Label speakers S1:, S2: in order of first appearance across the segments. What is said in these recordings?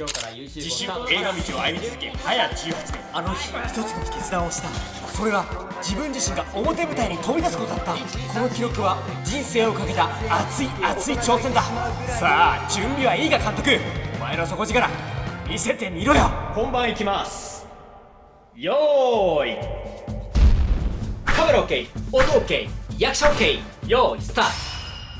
S1: 今日から YouTube
S2: 自主映画道を歩み続け早18年。
S3: あの日一つの決断をした。それは自分自身が表舞台に飛び出すことだった。この記録は人生をかけた熱い熱い挑戦だ。さあ準備はいいか監督。お前の底力見せてみろよ。
S1: 本番いきます。よーい。カメラ OK 音 OK 役者 OK よーいスタート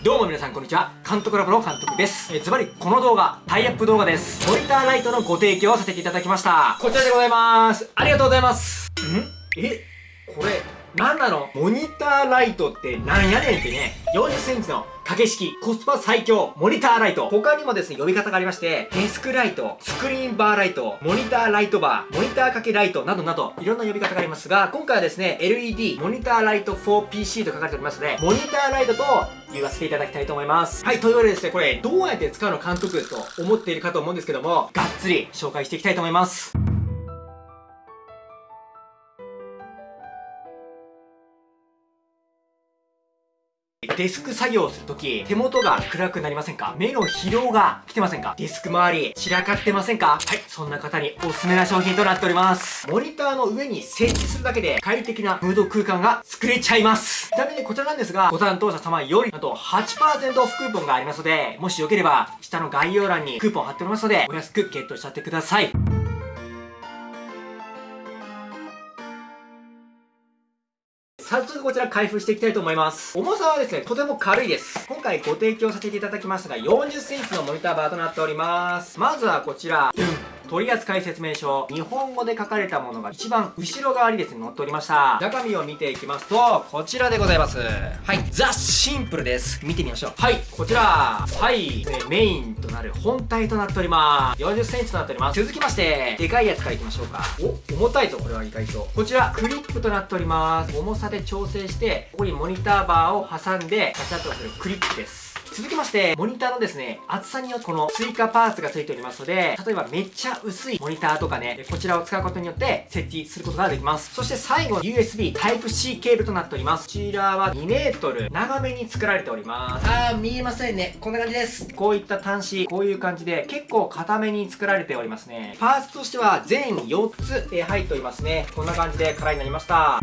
S1: どうも皆さんこんにちは。監督ラボの監督です。えズバリこの動画タイアップ動画です。モニターライトのご提供をさせていただきました。こちらでございます。ありがとうございます。ん？えこれなんなのモニターライトってなんやねんってね。40センチの掛け式コスパ最強モニターライト。他にもですね呼び方がありましてデスクライトスクリーンバーライトモニターライトバーモニター掛けライトなどなどいろんな呼び方がありますが今回はですね LED モニターライト 4PC と書かれておりますのでモニターライトと言わせていただきたいと思います。はいというわけでですねこれどうやって使うの監督と思っているかと思うんですけどもがっつり紹介していきたいと思います。デスク作業をするとき、手元が暗くなりませんか？目の疲労が来てませんか？デスク周り、散らかってませんか？はい、そんな方におすすめな商品となっております。モニターの上に設置するだけで快適なムード空間が作れちゃいます。ちなみにこちらなんですが、ご担当者様より、あと8%オフクーポンがありますので、もしよければ、下の概要欄にクーポン貼っておりますので、お安くゲットしちゃってください。早速こちら開封していきたいと思います。重さはですね、とても軽いです。今回ご提供させていただきましたが、40センチのモニターバーとなっております。まずはこちら、取扱説明書。日本語で書かれたものが一番後ろ側にですね載っておりました。中身を見ていきますとこちらでございます。はい。ザ・シンプルです。見てみましょう。はい。こちら。はい。メインとなる本体となっております。4 0センチとなっております。続きましてでかいやつからいきましょうか。お重たいぞこれは意外と。こちらクリップとなっております。重さで調整してここにモニターバーを挟んでガチャッとするクリップです続きまして、モニターのですね、厚さによってこの追加パーツが付いておりますので、例えばめっちゃ薄いモニターとかね、こちらを使うことによって設置することができます。そして最後、USB Type-C ケーブルとなっております。こちらは2メートル長めに作られております。あー、見えませんね。こんな感じです。こういった端子、こういう感じで結構固めに作られておりますね。パーツとしては全4つ、え入っておりますね。こんな感じで空になりました。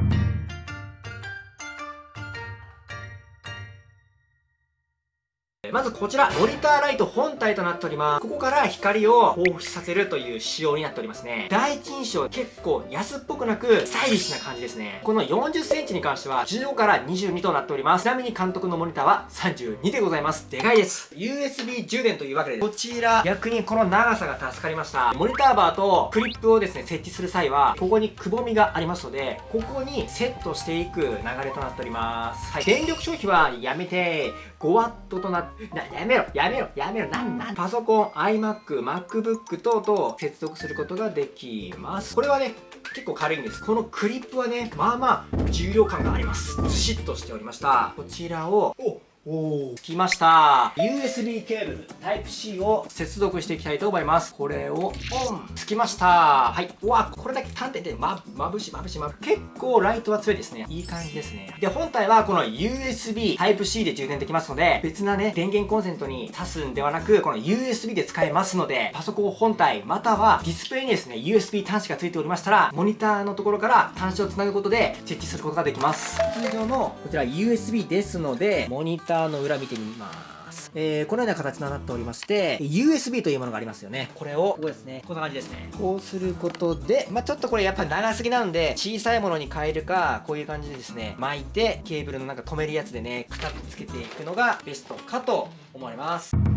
S1: まずこちら、モニターライト本体となっております。ここから光を放出させるという仕様になっておりますね。第一印象結構安っぽくなく、スタイリッシュな感じですね。この40センチに関しては、15から22となっております。ちなみに監督のモニターは32でございます。でかいです。USB 充電というわけで、こちら、逆にこの長さが助かりました。モニターバーとクリップをですね、設置する際は、ここにくぼみがありますので、ここにセットしていく流れとなっております。はい。電力消費はやめて、5W となって、やめろやめろやめろなんなんパソコン、iMac、MacBook 等々接続することができます。これはね、結構軽いんです。このクリップはね、まあまあ重量感があります。ずしっとしておりました。こちらを、おおつきました。USB ケーブル Type-C を接続していきたいと思います。これをオンつきました。はい。うわこれだけ端点でままぶしまぶしまぶ結構ライトは強いですね。いい感じですね。で本体はこの USB Type-C で充電できますので別なね電源コンセントに挿すんではなくこの USB で使えますのでパソコン本体またはディスプレイにですね USB 端子が付いておりましたらモニターのところから端子をつなぐことで設置することができます。通常のこちら USB ですのでモニターターの裏見てみます。えー、このような形となっておりまして、USB というものがありますよね。これを、ここですね。こんな感じですね。こうすることで、まあ、ちょっとこれやっぱ長すぎなので、小さいものに変えるか、こういう感じでですね、巻いて、ケーブルのなんか止めるやつでね、くたっとつけていくのがベストかと思われます。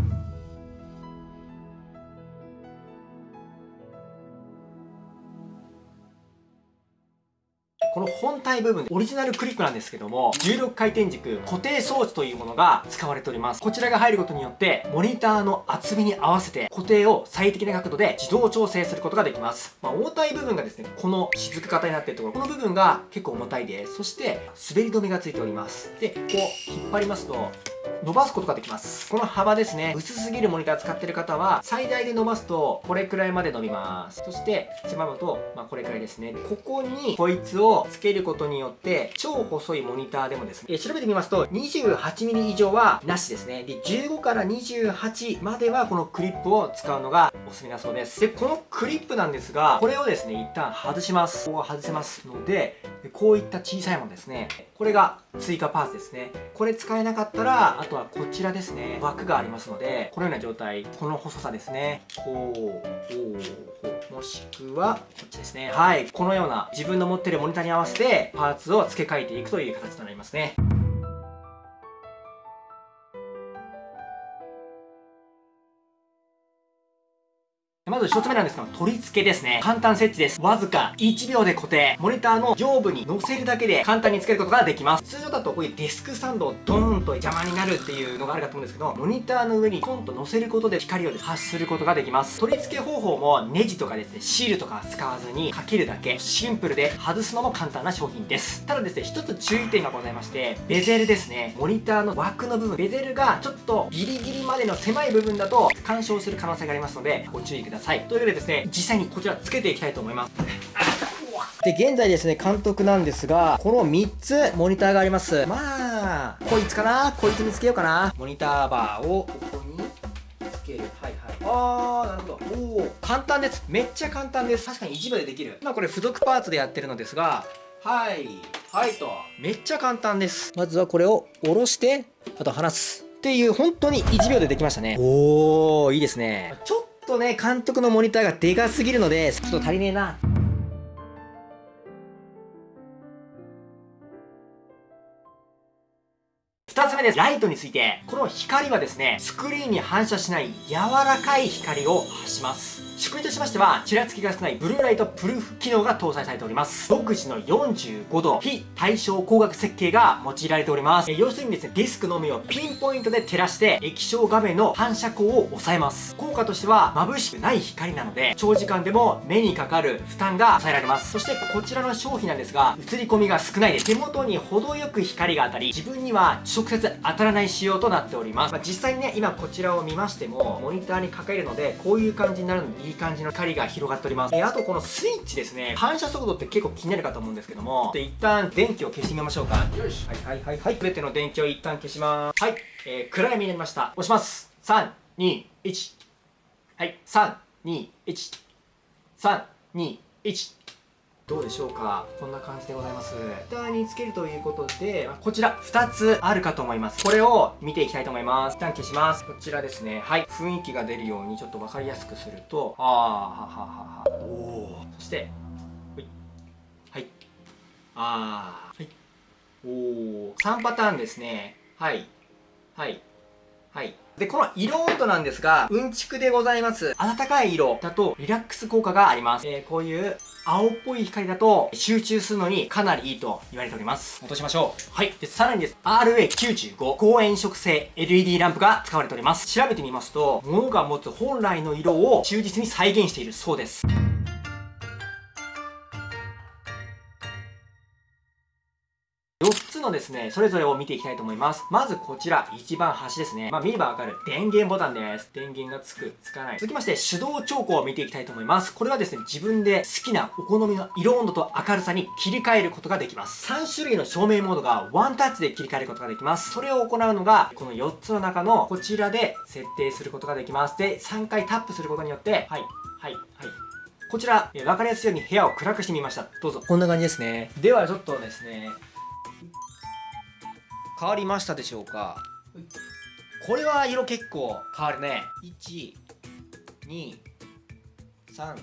S1: この本体部分オリジナルクリップなんですけども16回転軸固定装置というものが使われております。こちらが入ることによってモニターの厚みに合わせて固定を最適な角度で自動調整することができます、まあ、重たい部分がですねこの雫型になっているところこの部分が結構重たいです。そして滑り止めがついております。でこう引っ張りますと伸ばすことができます。この幅ですね。薄すぎるモニター使ってる方は最大で伸ばすとこれくらいまで伸びます。そして狭むと、まあ、これくらいですね。ここにこいつをつけることによって超細いモニターでもですね、調べてみますと 28mm 以上はなしですね。で15から28まではこのクリップを使うのがおすすめだそうです。でこのクリップなんですがこれをですね一旦外します。ここが外せますのでこういった小さいものですね。これが追加パーツですね。これ使えなかったらあとはこちらですね。枠がありますのでこのような状態この細さですね。こう。もしくはこっちですね。はい。このような自分の持ってるモニターに合わせてパーツを付け替えていくという形となりますね。まず1つ目なんですけど、取り付けですね。簡単設置です。わずか1秒で固定。モニターの上部に乗せるだけで簡単につけることができます。通常だとこういうデスクスタンドをドーンと邪魔になるっていうのがあるかと思うんですけど、モニターの上にコンと乗せることで光を発することができます。取り付け方法もネジとかですね、シールとか使わずにかけるだけ。シンプルで外すのも簡単な商品です。ただですね、一つ注意点がございまして、ベゼルですね。モニターの枠の部分、ベゼルがちょっとギリギリまでの狭い部分だと干渉する可能性がありますので、ご注意ください。というわけでですね、実際にこちらつけていきたいと思います で、現在ですね、監督なんですが、この3つモニターがあります。まあ、こいつかな？こいつにつけようかな？モニターバーをここにつける。はいはい。あー、なるほど。おー、簡単です。めっちゃ簡単です。確かに1秒でできる。まあこれ付属パーツでやってるのですが、はい。はいと。めっちゃ簡単です。まずはこれを下ろして、あと離す。っていう、本当に1秒でできましたね。おー、いいですね。ちょっとね、監督のモニターがでかすぎるので、ちょっと足りねえな。2つ目です。ライトについて。この光はですね、スクリーンに反射しない柔らかい光を発します。仕組みとしましては、ちらつきが少ないブルーライトプルーフ機能が搭載されております。独自の45度非対称光学設計が用いられております。え要するにですね、ディスクのみをピンポイントで照らして液晶画面の反射光を抑えます。効果としては眩しくない光なので、長時間でも目にかかる負担が抑えられます。そしてこちらの商品なんですが、映り込みが少ないです。手元に程よく光が当たり、自分には直接当たらない仕様となっております。まあ、実際にね、今こちらを見ましても、モニターにかけるので、こういう感じになるので、いい感じの光が広がっております。えー、あとこのスイッチですね、反射速度って結構気になるかと思うんですけども、で一旦電気を消してみましょうか。よし。はいはいはいはい。すべての電気を一旦消します。はい。えー、暗闇になりました。押します。3、2、1。はい。3、2、1。3、2、1。どうでしょうか？こんな感じでございます。フターにつけるということで、こちら2つあるかと思います。これを見ていきたいと思います。一旦消します。こちらですね。はい。雰囲気が出るようにちょっと分かりやすくすると、あー、はははは。おー。そして、はい。はい。あー。はい。おー。3パターンですね。はい。はい。はい。で、この色温度なんですが、うんちくでございます。暖かい色だとリラックス効果があります。えー、こういう青っぽい光だと集中するのにかなりいいと言われております。落としましょう。はい。で、さらにです。RA95 高炎色性 LED ランプが使われております。調べてみますと、物が持つ本来の色を忠実に再現しているそうです。つのですね、それぞれを見ていきたいと思います。まずこちら、一番端ですね。まあ見ればわかる電源ボタンです。電源がつく、つかない。続きまして、手動調光を見ていきたいと思います。これはですね、自分で好きなお好みの色温度と明るさに切り替えることができます。3種類の照明モードがワンタッチで切り替えることができます。それを行うのが、この4つの中のこちらで設定することができます。で、3回タップすることによって、はい、はい、はい。こちら、え分かりやすいように部屋を暗くしてみました。どうぞ。こんな感じですね。ではちょっとですね、変わりましたでしょうか？これは色結構変わるね。1 2 3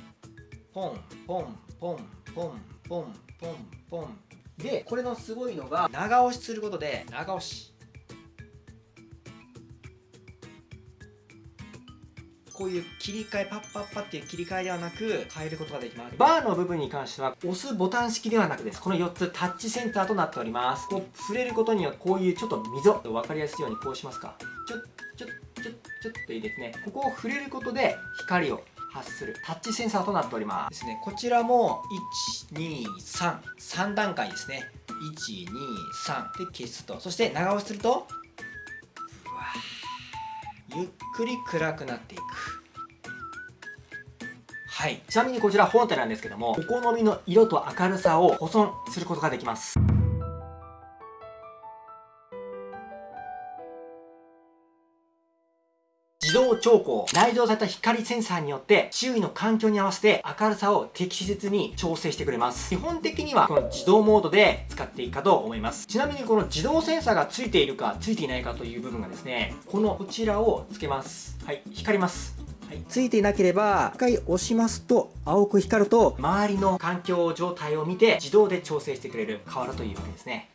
S1: ポンポンポンポンポンポンポン。でこれのすごいのが長押しすることで長押しこういう切り替えパッパッパっていう切り替えではなく変えることができます。バーの部分に関しては押すボタン式ではなくですこの4つタッチセンターとなっております。こう触れることによってこういうちょっと溝分かりやすいようにこうしますか。ちょっちょっちょっちょっといいですね。ここを触れることで光を発するタッチセンサーとなっております。ですね。こちらも1233段階ですね。123で消すと。そして長押しするとゆっくり暗くなっていく。はい。ちなみにこちら本体なんですけどもお好みの色と明るさを保存することができます。自動調光内蔵された光センサーによって周囲の環境に合わせて明るさを適切に調整してくれます。基本的にはこの自動モードで使っていいかと思います。ちなみにこの自動センサーがついているかついていないかという部分がですねこのこちらをつけます。はい光ります。はい、ついていなければ一回押しますと青く光ると周りの環境状態を見て自動で調整してくれる瓦というわけですね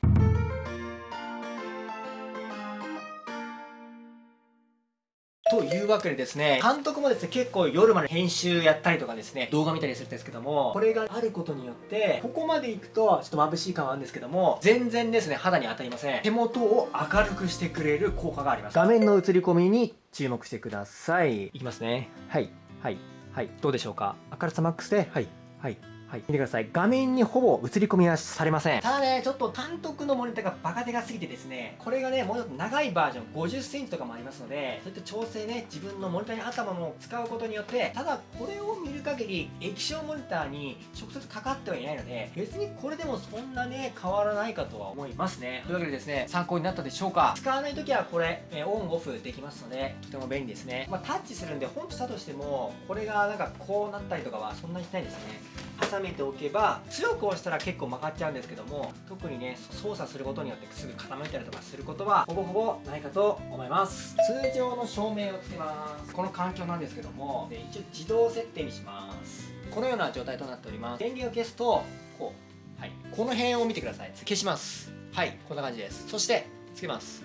S1: というわけでですね、監督もですね、結構夜まで編集やったりとかですね、動画見たりするんですけども、これがあることによって、ここまで行くと、ちょっと眩しい感はあるんですけども、全然ですね、肌に当たりません。手元を明るくしてくれる効果があります。画面の映り込みに注目してください。いきますね。はい。はい。はい。どうでしょうか？明るさマックスで、はい。はい。はい、見てください。画面にほぼ映り込みはされません。ただね、ちょっと監督のモニターがバカでかすぎてですね、これがね、もうちょっと長いバージョン、50センチとかもありますので、そういった調整ね、自分のモニターに頭も使うことによって、ただこれを見る限り、液晶モニターに直接かかってはいないので、別にこれでもそんなね、変わらないかとは思いますね。というわけでですね、参考になったでしょうか使わない時はこれ、えオンオフできますので、とても便利ですね。まあ、タッチするんで、ほんとしたとしても、これがなんかこうなったりとかはそんなにしないですね。挟めておけば強く押したら結構曲がっちゃうんですけども特にね操作することによってすぐ傾いたりとかすることはほぼほぼないかと思います。通常の照明をつけます。この環境なんですけども一応自動設定にします。このような状態となっております。電源を消すとこうはい。この辺を見てください。消します。はい。こんな感じです。そしてつけます。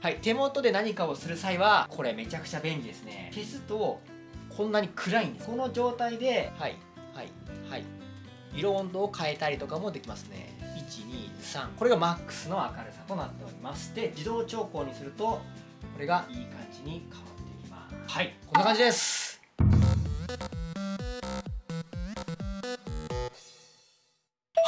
S1: はい。手元で何かをする際はこれめちゃくちゃ便利ですね。消すとこんなに暗いんです。この状態ではい。はい。はい色温度を変えたりとかもできますね。123これがマックスの明るさとなっております。で自動調光にするとこれがいい感じに変わっていきます。はい。こんな感じです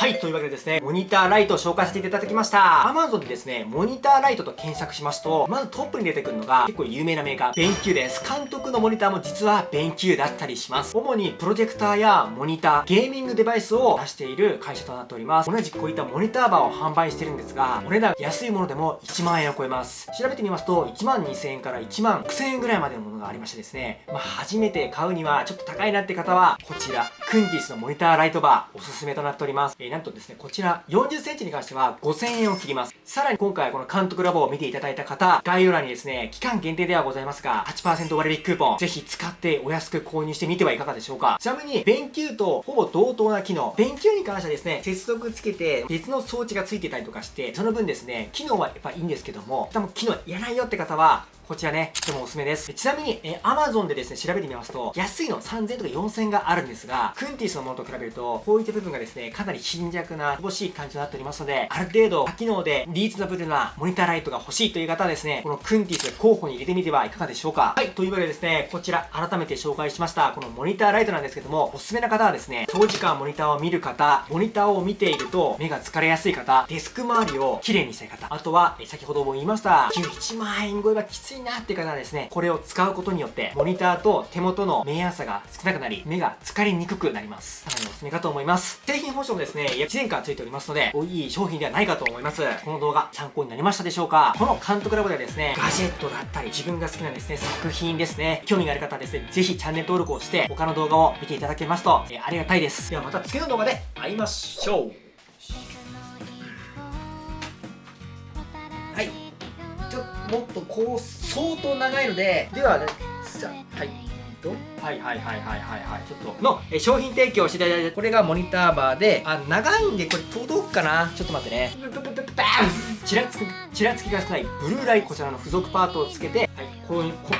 S1: はい、というわけでですね、モニターライトを紹介させていただきました。Amazon でですね、モニターライトと検索しますと、まずトップに出てくるのが結構有名なメーカー、 BenQです。監督のモニターも実は BenQだったりします。主にプロジェクターやモニター、ゲーミングデバイスを出している会社となっております。同じこういったモニターバーを販売してるんですが、お値段安いものでも1万円を超えます。調べてみますと、1万2000円から1万6000円ぐらいまでのものがありましてですね、まあ、初めて買うにはちょっと高いなって方は、こちら、 Quntisのモニターライトバー、おすすめとなっております。え、なんとですね、こちら40センチに関しては5000円を切ります。さらに今回この監督ラボを見ていただいた方、概要欄にですね、期間限定ではございますが、8%割引クーポン、ぜひ使ってお安く購入してみてはいかがでしょうか。ちなみに、弁球とほぼ同等な機能、弁球に関してはですね、接続つけて別の装置がついてたりとかして、その分ですね、機能はやっぱいいんですけども、多分機能いらないよって方は、こちらね、とてもおすすめです。ちなみに、え Amazon でですね、調べてみますと、安いの3000とか4000があるんですが、クンティスのものと比べると、こういった部分がですね、かなり貧弱な、乏しい感じとなっておりますので、ある程度、多機能でリーズナブルなモニターライトが欲しいという方はですね、このクンティス候補に入れてみてはいかがでしょうか。はい、というわけでですね、こちら改めて紹介しました、このモニターライトなんですけども、おすすめな方はですね、長時間モニターを見る方、モニターを見ていると目が疲れやすい方、デスク周りを綺麗にしたい方、あとは、先ほども言いました、1万円超えはきついなっていう方はですね、ですね、これを使うことによって、モニターと手元の明暗差が少なくなり、目が疲れにくくなります。かなりおすすめかと思います。製品保証もですね、約1年間ついておりますので、いい商品ではないかと思います。この動画参考になりましたでしょうか？この監督ラボではですね、ガジェットだったり、自分が好きなですね、作品ですね、興味がある方はですね、ぜひチャンネル登録をして、他の動画を見ていただけますと、えー、ありがたいです。ではまた次の動画で会いましょう。はい。ちょっともっとこう相当長いのでではねさはいはいはいはいはいはいはい。ちょっとのえ商品提供していただいてこれがモニターバーであ長いんでこれ届くかな？ちょっと待ってね。ちらつきちらつきが少ないブルーライトこちらの付属パートをつけてはいこういうこ